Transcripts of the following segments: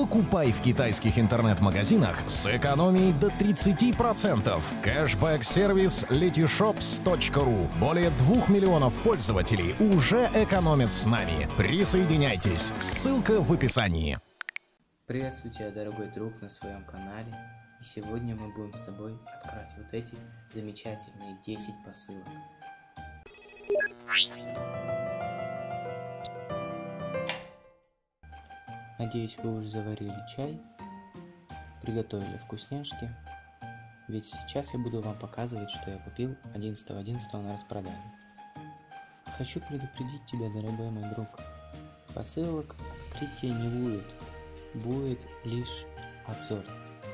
Покупай в китайских интернет-магазинах с экономией до 30%. Кэшбэк-сервис letyshops.ru. Более 2 миллионов пользователей уже экономят с нами. Присоединяйтесь. Ссылка в описании. Приветствую тебя, дорогой друг, на своем канале. И сегодня мы будем с тобой открывать вот эти замечательные 10 посылок. Надеюсь, вы уже заварили чай, приготовили вкусняшки, ведь сейчас я буду вам показывать, что я купил 11.11 .11 на распродаже. Хочу предупредить тебя, дорогой мой друг, посылок открытия не будет, будет лишь обзор,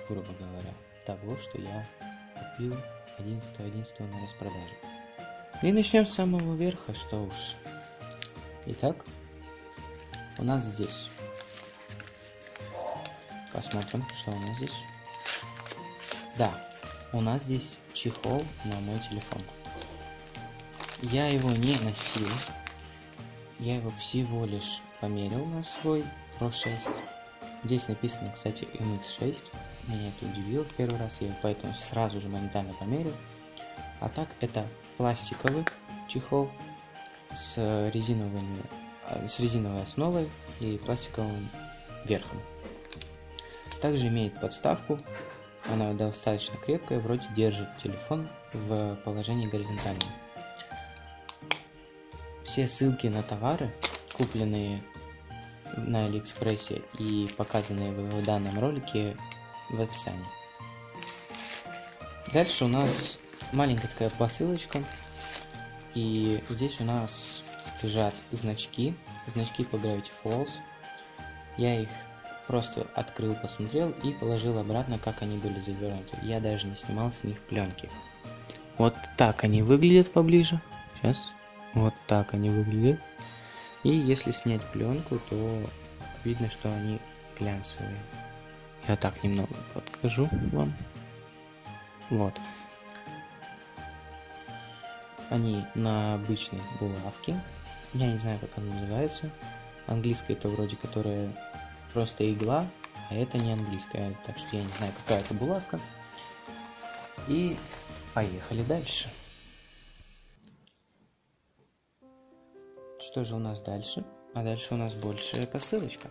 грубо говоря, того, что я купил 11.11 .11 на распродаже. И начнем с самого верха, что уж. Итак, у нас здесь Посмотрим, что у нас здесь. Да, у нас здесь чехол на мой телефон. Я его не носил. Я его всего лишь померил на свой Pro 6. Здесь написано, кстати, MX6. Меня это удивило первый раз, я поэтому сразу же моментально померил. А так это пластиковый чехол с резиновыми с резиновой основой и пластиковым верхом. Также имеет подставку, она достаточно крепкая, вроде держит телефон в положении горизонтальном. Все ссылки на товары, купленные на Алиэкспрессе и показанные в данном ролике в описании. Дальше у нас маленькая такая посылочка. И здесь у нас лежат значки, значки по Gravity Falls. Я их Просто открыл, посмотрел и положил обратно, как они были завернуты. Я даже не снимал с них пленки. Вот так они выглядят поближе. Сейчас. Вот так они выглядят. И если снять пленку, то видно, что они глянцевые. Я так немного подкажу вам. Вот. Они на обычной булавке. Я не знаю, как она называется. Английская это вроде которая просто игла, а это не английская, так что я не знаю, какая это булавка. И поехали дальше. Что же у нас дальше? А дальше у нас большая посылочка.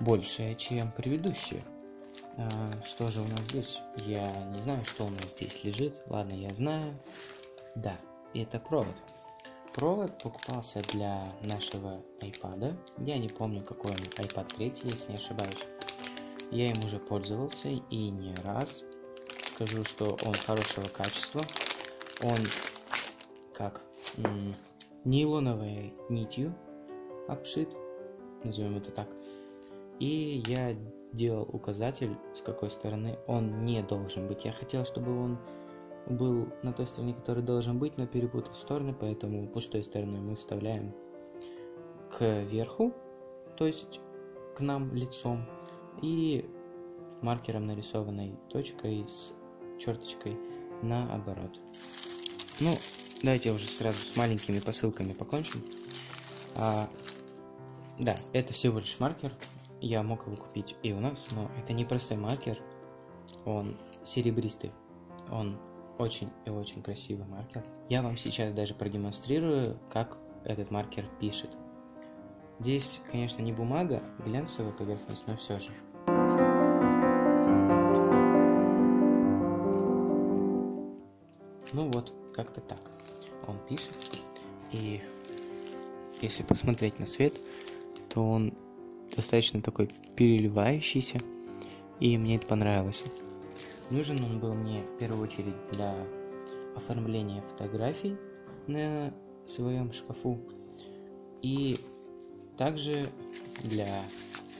Большая, чем предыдущая. А, что же у нас здесь? Я не знаю, что у нас здесь лежит. Ладно, я знаю. Да, это провод провод покупался для нашего iPad. Я не помню, какой он, iPad 3, если не ошибаюсь. Я им уже пользовался и не раз. Скажу, что он хорошего качества. Он как нейлоновой нитью обшит, назовем это так. И я делал указатель, с какой стороны он не должен быть. Я хотел, чтобы он был на той стороне, который должен быть, но перепутал стороны, поэтому пустой стороной мы вставляем к верху, то есть к нам лицом, и маркером нарисованной точкой с черточкой наоборот. Ну, давайте уже сразу с маленькими посылками покончим. А, да, это всего лишь маркер. Я мог его купить и у нас, но это не простой маркер. Он серебристый. Он очень и очень красивый маркер. Я вам сейчас даже продемонстрирую, как этот маркер пишет. Здесь, конечно, не бумага, глянцевая поверхность, но все же. Ну вот, как-то так. Он пишет. И если посмотреть на свет, то он достаточно такой переливающийся. И мне это понравилось. Нужен он был мне в первую очередь для оформления фотографий на своем шкафу и также для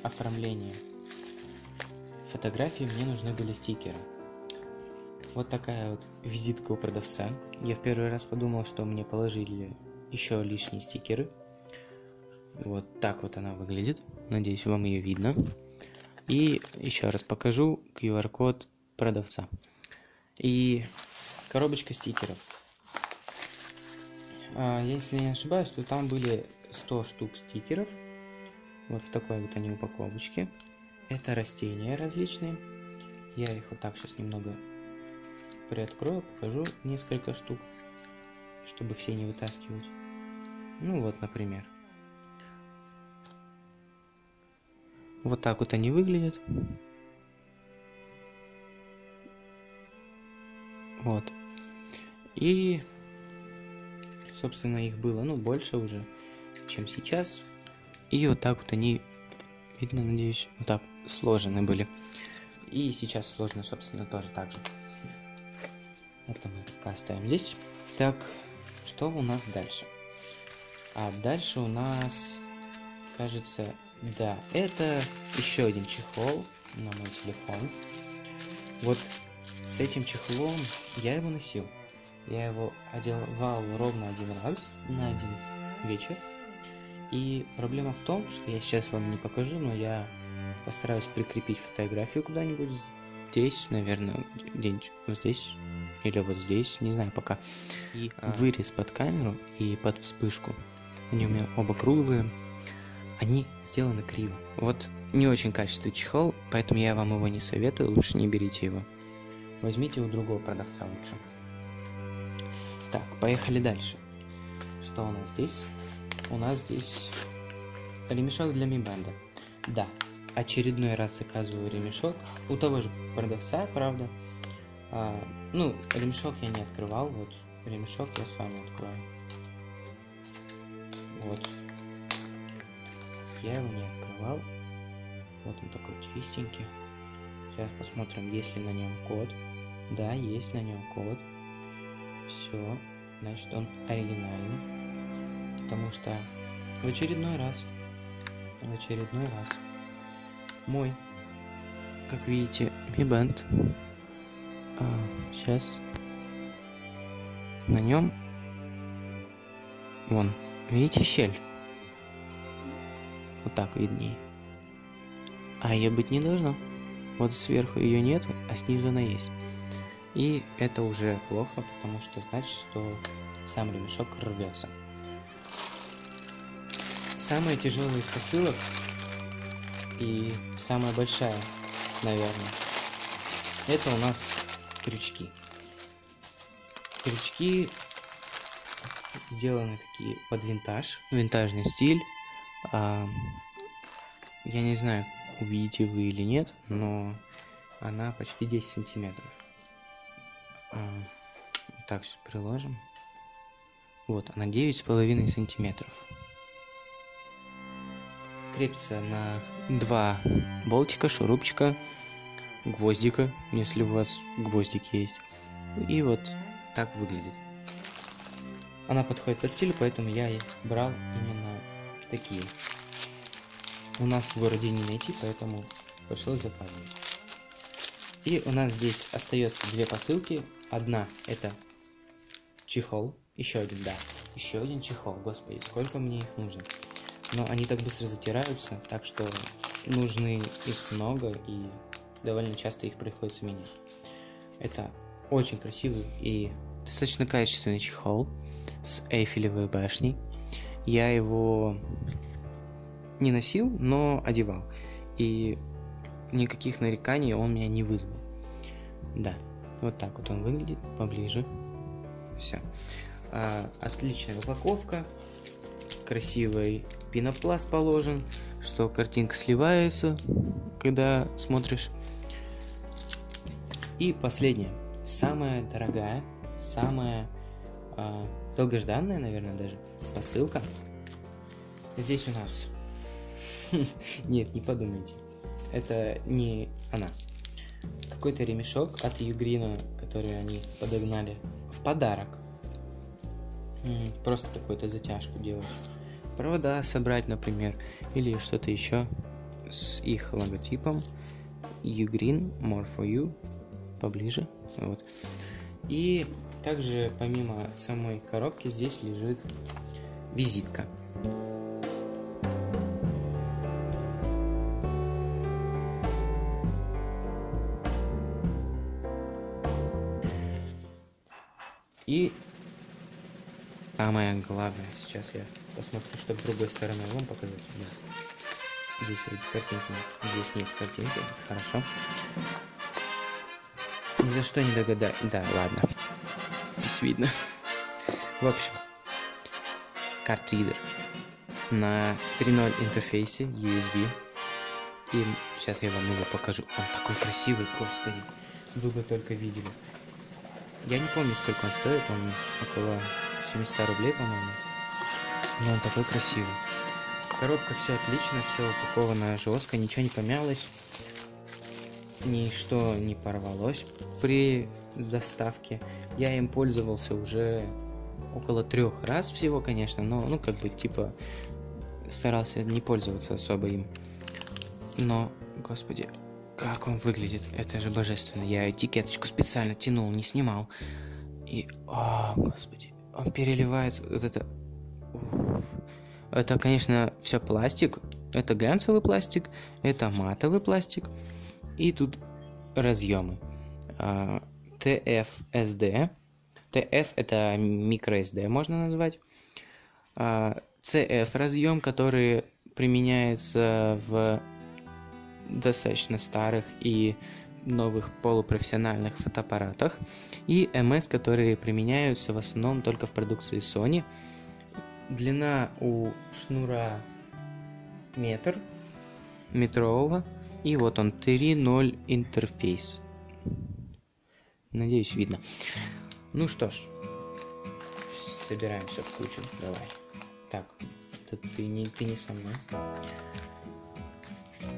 оформления фотографий мне нужны были стикеры. Вот такая вот визитка у продавца. Я в первый раз подумал, что мне положили еще лишние стикеры. Вот так вот она выглядит. Надеюсь, вам ее видно. И еще раз покажу QR-код продавца. И коробочка стикеров. А, если не ошибаюсь, то там были 100 штук стикеров. Вот в такой вот они упаковочке. Это растения различные. Я их вот так сейчас немного приоткрою, покажу несколько штук, чтобы все не вытаскивать. Ну вот, например. Вот так вот они выглядят. Вот. И, собственно, их было, ну, больше уже, чем сейчас. И вот так вот они, видно, надеюсь, вот так сложены были. И сейчас сложно, собственно, тоже так же. Это мы пока оставим здесь. Так, что у нас дальше? А дальше у нас, кажется, да, это еще один чехол на мой телефон. Вот с этим чехлом я его носил. Я его одевал ровно один раз на один вечер. И проблема в том, что я сейчас вам не покажу, но я постараюсь прикрепить фотографию куда-нибудь здесь, наверное, где-нибудь вот здесь или вот здесь, не знаю пока. И а... вырез под камеру и под вспышку. Они у меня оба круглые. Они сделаны криво. Вот не очень качественный чехол, поэтому я вам его не советую, лучше не берите его. Возьмите у другого продавца лучше. Так, поехали дальше. Что у нас здесь? У нас здесь ремешок для мибенда. Да, очередной раз заказываю ремешок у того же продавца, правда. А, ну, ремешок я не открывал, вот ремешок я с вами открою. Вот. Я его не открывал. Вот он такой чистенький. Сейчас посмотрим, есть ли на нем код. Да, есть на нем код. Все, значит он оригинальный. Потому что в очередной раз, в очередной раз, мой, как видите, Mi Band. А, сейчас на нем, вон, видите щель? Вот так виднее. А ее быть не должно. Вот сверху ее нет, а снизу она есть. И это уже плохо, потому что значит, что сам ремешок рвется. Самая тяжелая из посылок и самая большая, наверное, это у нас крючки. Крючки сделаны такие под винтаж, винтажный стиль. А, я не знаю, увидите вы или нет, но она почти 10 сантиметров. А, так, сейчас приложим. Вот, она 9,5 сантиметров. Крепится на два болтика, шурупчика, гвоздика, если у вас гвоздики есть. И вот так выглядит. Она подходит под стиль, поэтому я брал именно такие. У нас в городе не найти, поэтому пришлось заказывать. И у нас здесь остается две посылки. Одна это чехол. Еще один, да. Еще один чехол. Господи, сколько мне их нужно. Но они так быстро затираются, так что нужны их много и довольно часто их приходится менять. Это очень красивый и достаточно качественный чехол с Эйфелевой башней. Я его не носил, но одевал. И никаких нареканий он меня не вызвал. Да, вот так вот он выглядит поближе. Все. А, отличная упаковка. Красивый пенопласт положен, что картинка сливается, когда смотришь. И последняя, самая дорогая, самая а, долгожданная, наверное, даже посылка. Здесь у нас... Нет, не подумайте. Это не она какой-то ремешок от Югрина, который они подогнали в подарок. Просто какую-то затяжку делать. Провода собрать, например, или что-то еще с их логотипом. Ugreen, more for you, поближе, вот. И также помимо самой коробки здесь лежит визитка. И самое главное, сейчас я посмотрю, чтобы другой стороны вам показать. Да. Здесь вроде картинки нет. Здесь нет картинки, это хорошо. Ни за что не догадаюсь. Да, ладно. Без видно. В общем, картридер на 3.0 интерфейсе USB. И сейчас я вам его покажу. Он такой красивый, господи. Вы бы только видели. Я не помню, сколько он стоит. Он около 700 рублей, по-моему. Но он такой красивый. Коробка все отлично, все упаковано жестко, ничего не помялось. Ничто не порвалось при доставке. Я им пользовался уже около трех раз всего, конечно, но, ну, как бы, типа, старался не пользоваться особо им. Но, господи, как он выглядит, это же божественно. Я этикеточку специально тянул, не снимал. И, о, господи, он переливается, вот это... Это, конечно, все пластик. Это глянцевый пластик, это матовый пластик. И тут разъемы. TFSD. TF это microSD можно назвать. CF разъем, который применяется в достаточно старых и новых полупрофессиональных фотоаппаратах. И MS, которые применяются в основном только в продукции Sony. Длина у шнура метр метрового. И вот он 3.0 интерфейс. Надеюсь, видно. Ну что ж, собираем все в кучу. Давай. Так, ты, не, ты не со мной.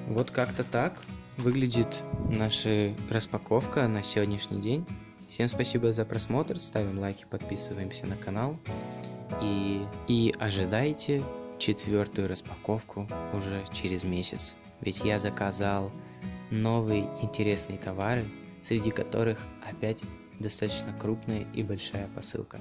Вот как-то так выглядит наша распаковка на сегодняшний день. Всем спасибо за просмотр, ставим лайки, подписываемся на канал и, и ожидайте четвертую распаковку уже через месяц. Ведь я заказал новые интересные товары, среди которых опять достаточно крупная и большая посылка.